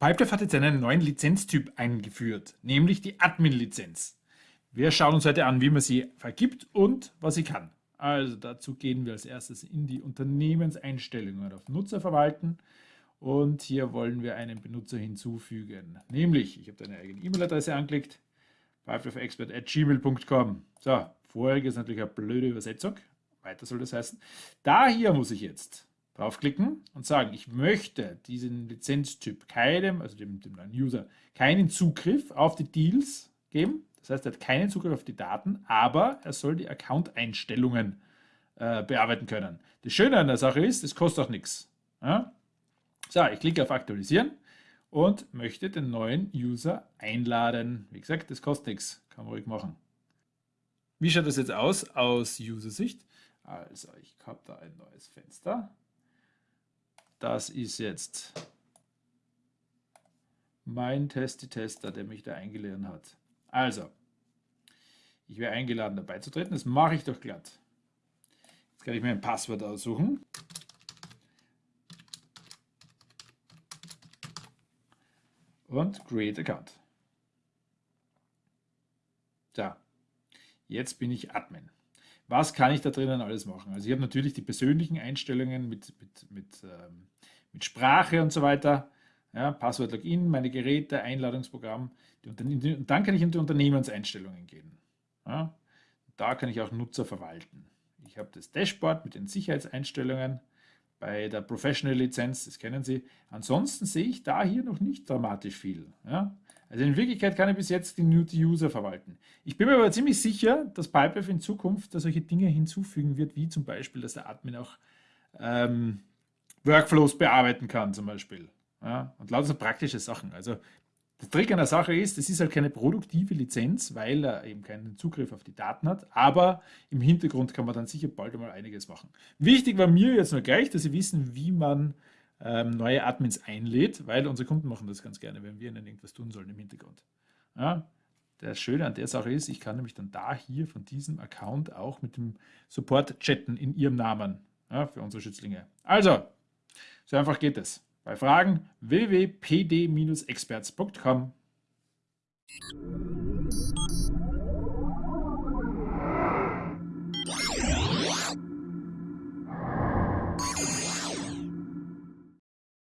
Pipedrive hat jetzt einen neuen Lizenztyp eingeführt, nämlich die Admin-Lizenz. Wir schauen uns heute an, wie man sie vergibt und was sie kann. Also dazu gehen wir als erstes in die Unternehmenseinstellungen auf Nutzer verwalten und hier wollen wir einen Benutzer hinzufügen. Nämlich, ich habe eine eigene E-Mail-Adresse angelegt, pipedriveexpert.gmail.com. So, vorher ist natürlich eine blöde Übersetzung, weiter soll das heißen. Da hier muss ich jetzt draufklicken und sagen, ich möchte diesen Lizenztyp keinem, also dem, dem User, keinen Zugriff auf die Deals geben. Das heißt, er hat keinen Zugriff auf die Daten, aber er soll die Account-Einstellungen äh, bearbeiten können. Das Schöne an der Sache ist, es kostet auch nichts. Ja? So, ich klicke auf Aktualisieren und möchte den neuen User einladen. Wie gesagt, das kostet nichts, kann man ruhig machen. Wie schaut das jetzt aus aus User-Sicht? Also, ich habe da ein neues Fenster. Das ist jetzt mein Testi-Tester, der mich da eingeladen hat. Also, ich wäre eingeladen, dabei zu treten. Das mache ich doch glatt. Jetzt kann ich mir ein Passwort aussuchen. Und Create Account. So, jetzt bin ich Admin. Was kann ich da drinnen alles machen? Also ich habe natürlich die persönlichen Einstellungen mit, mit, mit, ähm, mit Sprache und so weiter. Ja, Passwort Login, meine Geräte, Einladungsprogramm. Und dann kann ich in die Unternehmenseinstellungen gehen. Ja, da kann ich auch Nutzer verwalten. Ich habe das Dashboard mit den Sicherheitseinstellungen bei der Professional Lizenz, das kennen Sie. Ansonsten sehe ich da hier noch nicht dramatisch viel. Ja? Also in Wirklichkeit kann ich bis jetzt die New-User verwalten. Ich bin mir aber ziemlich sicher, dass Pipedrive in Zukunft da solche Dinge hinzufügen wird, wie zum Beispiel, dass der Admin auch ähm, Workflows bearbeiten kann zum Beispiel. Ja? Und lauter praktische Sachen. Also der Trick an der Sache ist, es ist halt keine produktive Lizenz, weil er eben keinen Zugriff auf die Daten hat, aber im Hintergrund kann man dann sicher bald einmal einiges machen. Wichtig war mir jetzt nur gleich, dass Sie wissen, wie man ähm, neue Admins einlädt, weil unsere Kunden machen das ganz gerne, wenn wir ihnen irgendwas tun sollen im Hintergrund. Ja, das Schöne an der Sache ist, ich kann nämlich dann da hier von diesem Account auch mit dem Support chatten in ihrem Namen ja, für unsere Schützlinge. Also, so einfach geht es. Bei Fragen www.pd-experts.com